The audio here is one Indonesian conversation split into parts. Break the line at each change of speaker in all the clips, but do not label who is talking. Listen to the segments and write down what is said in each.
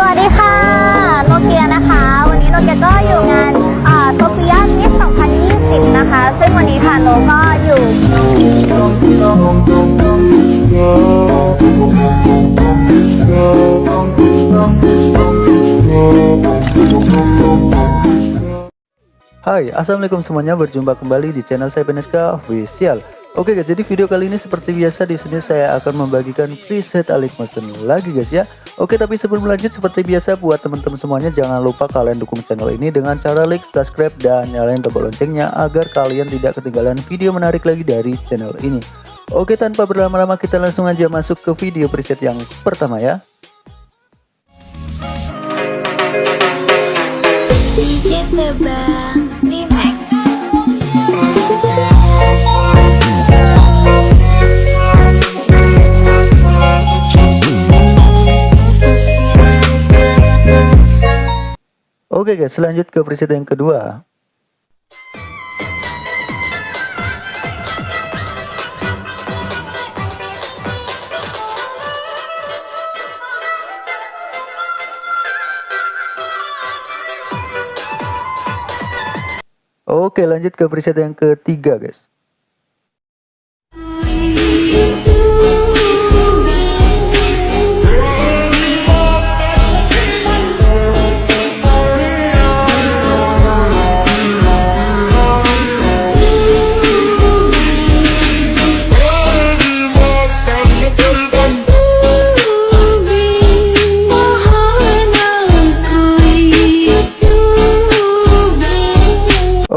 สวัสดีค่ะ โนเกียนะคะ วันนี้โนเกียก็อยู่งานโซเฟียมิส2020 นะคะ ซึ่งวันนี้ค่ะโนก็อยู่
Hai, assalamualaikum semuanya. Berjumpa kembali di channel saya Peneska Official. Oke guys, jadi video kali ini seperti biasa di sini saya akan membagikan preset Alik Motion lagi guys ya. Oke, tapi sebelum lanjut seperti biasa buat teman-teman semuanya jangan lupa kalian dukung channel ini dengan cara like, subscribe dan nyalain tombol loncengnya agar kalian tidak ketinggalan video menarik lagi dari channel ini. Oke, tanpa berlama-lama kita langsung aja masuk ke video preset yang pertama ya.
Remix.
Oke guys, lanjut ke preset yang kedua. Oke, lanjut ke preset yang ketiga, guys.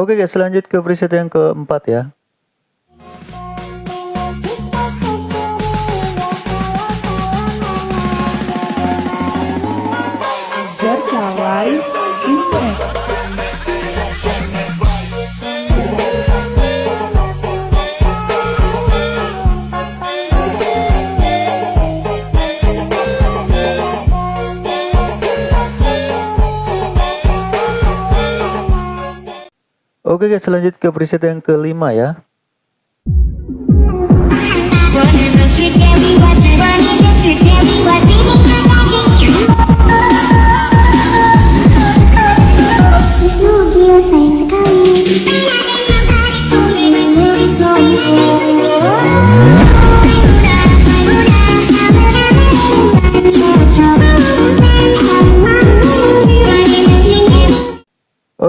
Oke guys, lanjut ke preset yang keempat ya. Oke guys, lanjut ke preset yang kelima ya.
The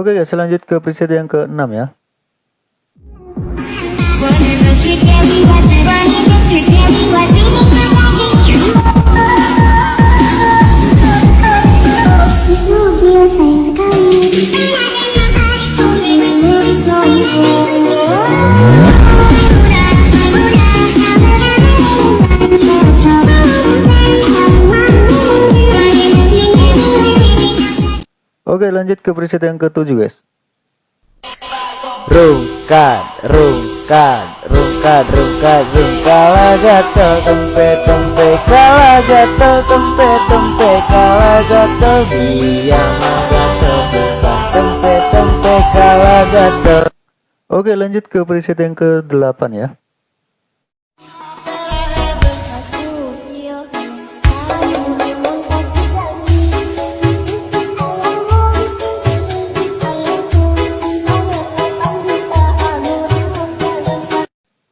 Oke guys, lanjut ke preset yang keenam ya. Oke, lanjut ke preset yang ketujuh guys.
Rungkat, rungkat, rungkat, rungkat, rungkala gatel tempe tempe kala gatel tempe tempe kala gatel biang gatel pisang tempe tempe kala gatel
Oke, lanjut ke preset yang ke-8 ya.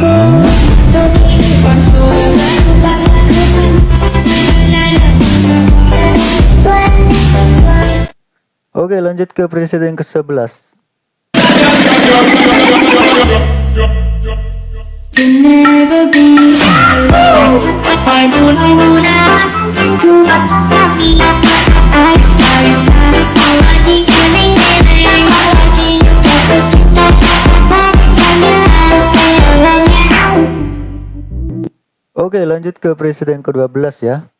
Oke, lanjut ke preset yang ke-11. Oke lanjut ke presiden ke-12 ya.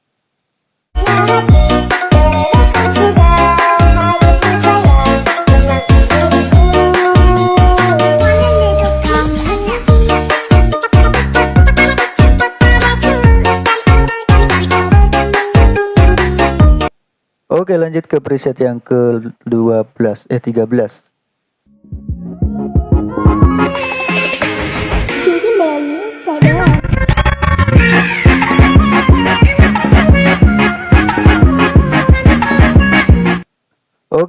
Oke lanjut ke preset yang ke-12 eh 13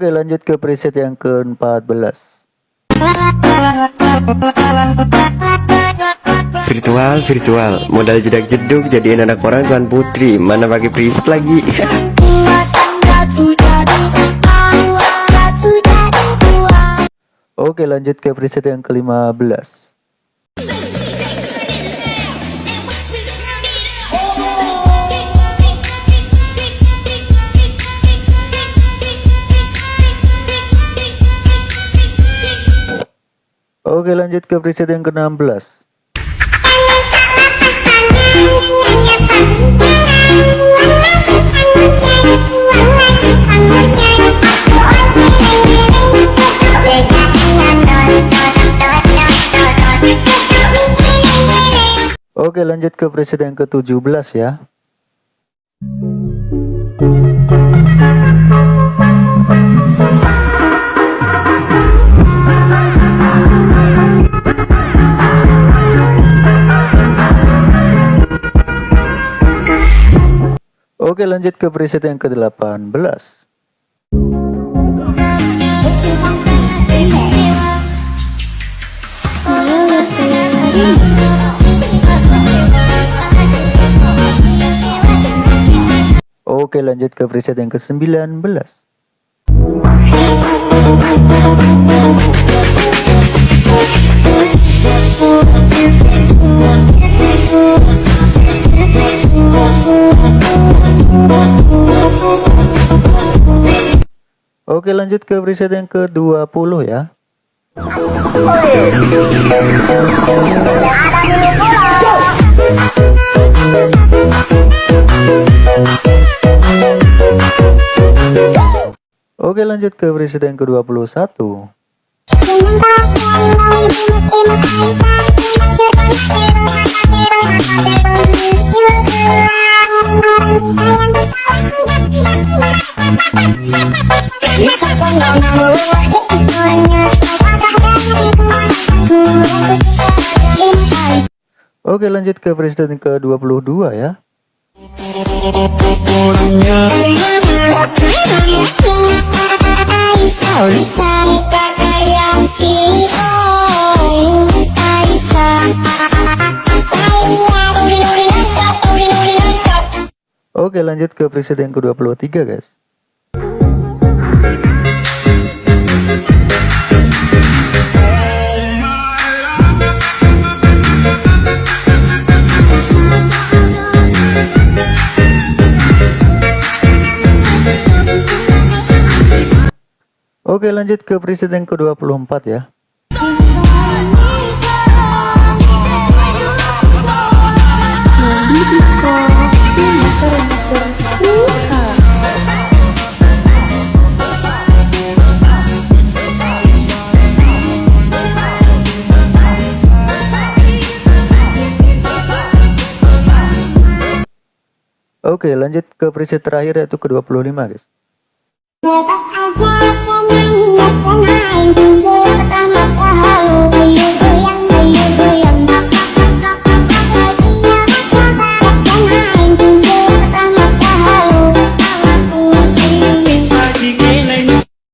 Oke lanjut ke preset yang ke-14
Virtual, virtual. Modal jedak jeduk jadiin anak orang tuan putri. Mana pakai preset lagi?
Oke lanjut ke preset yang ke-15 Oke lanjut ke preset yang ke 16 Oke lanjut ke preset yang ke 17 ya Oke lanjut ke preset yang ke-18 Oke lanjut ke preset yang ke-19 Oke lanjut ke preset yang ke 20 ya. Oke lanjut ke preset yang ke 21 Oke lanjut ke preset yang ke 22 ya. Oke lanjut ke preset yang ke 23 guys Oke lanjut ke preset yang ke 24 ya. Oke lanjut ke preset terakhir yaitu ke 25 guys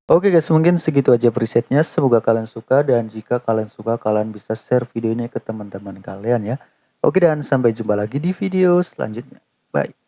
Oke guys mungkin segitu aja presetnya. Semoga kalian suka dan jika kalian suka kalian bisa share video ini ke teman-teman kalian ya. Oke dan sampai jumpa lagi di video selanjutnya. Bye